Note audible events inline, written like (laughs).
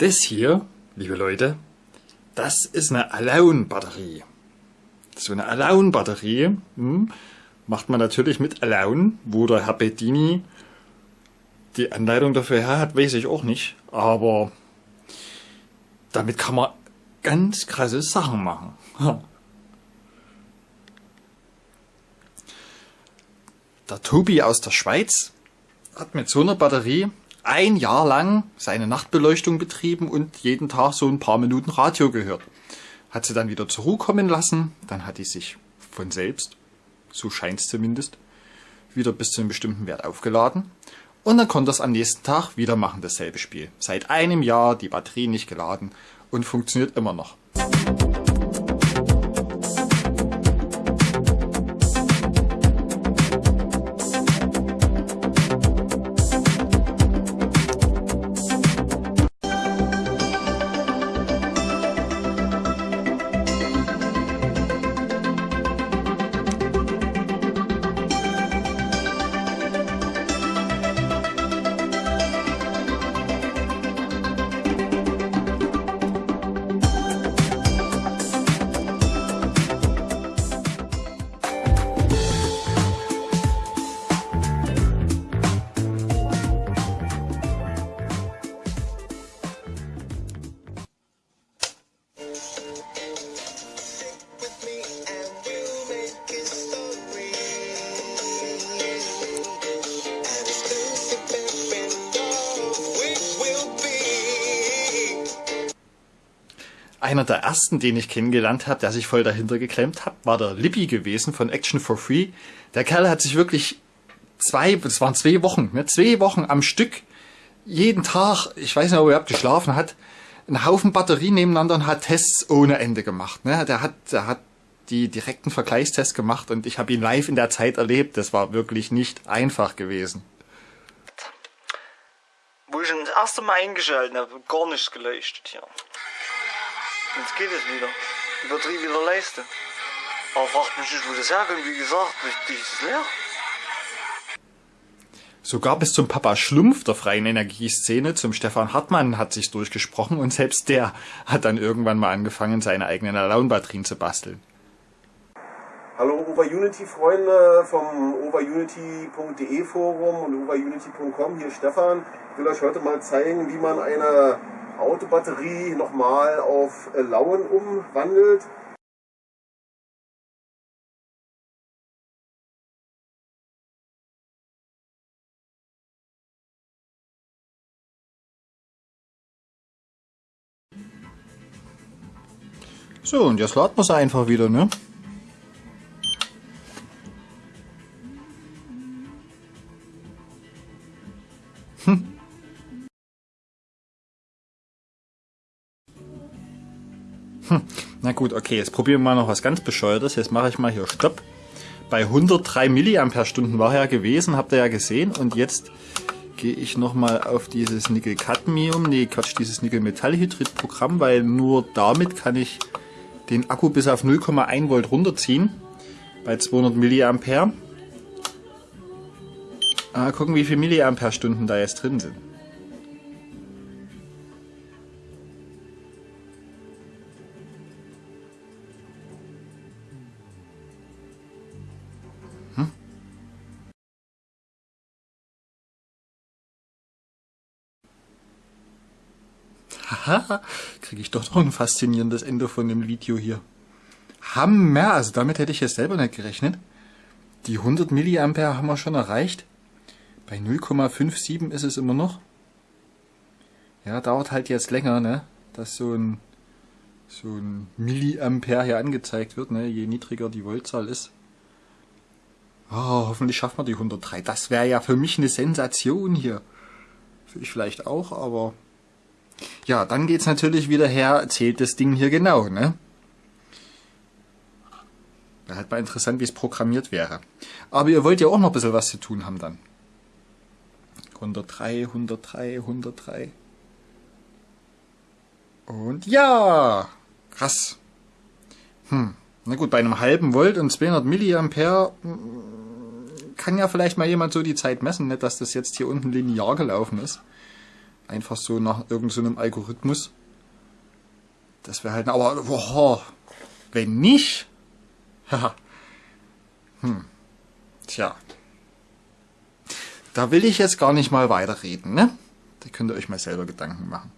Das hier, liebe Leute, das ist eine Alone-Batterie. So eine Alone-Batterie hm, macht man natürlich mit Alone, wo der Herr Bedini die Anleitung dafür her hat, weiß ich auch nicht. Aber damit kann man ganz krasse Sachen machen. Der Tobi aus der Schweiz hat mit so einer Batterie ein Jahr lang seine Nachtbeleuchtung betrieben und jeden Tag so ein paar Minuten Radio gehört. Hat sie dann wieder zur Ruhe kommen lassen, dann hat die sich von selbst, so scheint es zumindest, wieder bis zu einem bestimmten Wert aufgeladen und dann konnte es am nächsten Tag wieder machen, dasselbe Spiel. Seit einem Jahr die Batterie nicht geladen und funktioniert immer noch. Einer der ersten, den ich kennengelernt habe, der sich voll dahinter geklemmt hat, war der Libby gewesen von Action for Free. Der Kerl hat sich wirklich zwei, das waren zwei Wochen, ne, zwei Wochen am Stück, jeden Tag, ich weiß nicht, ob er überhaupt geschlafen hat, einen Haufen Batterien nebeneinander und hat Tests ohne Ende gemacht. Ne? Der hat, der hat die direkten Vergleichstests gemacht und ich habe ihn live in der Zeit erlebt. Das war wirklich nicht einfach gewesen. Wo ich das erste Mal eingeschaltet habe, gar nichts geleuchtet hier. Jetzt geht es wieder. Die Batterie wieder leisten. Aber fragt mich nicht, wo das herkommt. Wie gesagt, die ist leer. Sogar bis zum Papa Schlumpf der freien Energieszene, zum Stefan Hartmann, hat sich durchgesprochen und selbst der hat dann irgendwann mal angefangen, seine eigenen Alone-Batterien zu basteln. Hallo Overunity-Freunde vom overunity.de Forum und overunity.com, hier Stefan. Ich will euch heute mal zeigen, wie man eine Autobatterie nochmal auf Lauen umwandelt. So, und jetzt laden wir es einfach wieder, ne? Hm. Hm. Na gut, okay, jetzt probieren wir mal noch was ganz Bescheuertes. Jetzt mache ich mal hier Stopp. Bei 103 mAh war er gewesen, habt ihr ja gesehen. Und jetzt gehe ich nochmal auf dieses Nickel-Cadmium, nee Quatsch, dieses Nickel-Metallhydrid-Programm, weil nur damit kann ich den Akku bis auf 0,1 Volt runterziehen bei 200 Milliampere. Ah, gucken, wie viele Milliampere-Stunden da jetzt drin sind. Haha, kriege ich doch noch ein faszinierendes Ende von dem Video hier. Hammer, also damit hätte ich jetzt selber nicht gerechnet. Die 100 Milliampere haben wir schon erreicht. Bei 0,57 ist es immer noch. Ja, dauert halt jetzt länger, ne? Dass so ein, so ein Milliampere hier angezeigt wird, ne? Je niedriger die Voltzahl ist. Oh, hoffentlich schaffen wir die 103. Das wäre ja für mich eine Sensation hier. Für ich vielleicht auch, aber... Ja, dann geht's natürlich wieder her, zählt das Ding hier genau, ne? Wäre halt mal interessant, wie es programmiert wäre. Aber ihr wollt ja auch noch ein bisschen was zu tun haben dann. 103, 103, 103. Und ja! Krass. Hm. Na gut, bei einem halben Volt und 200 Milliampere hm, kann ja vielleicht mal jemand so die Zeit messen, nicht dass das jetzt hier unten linear gelaufen ist. Einfach so nach irgendeinem so Algorithmus. Das wäre halt, aber, boah, wenn nicht, (laughs) hm, tja. Da will ich jetzt gar nicht mal weiterreden, ne? Da könnt ihr euch mal selber Gedanken machen.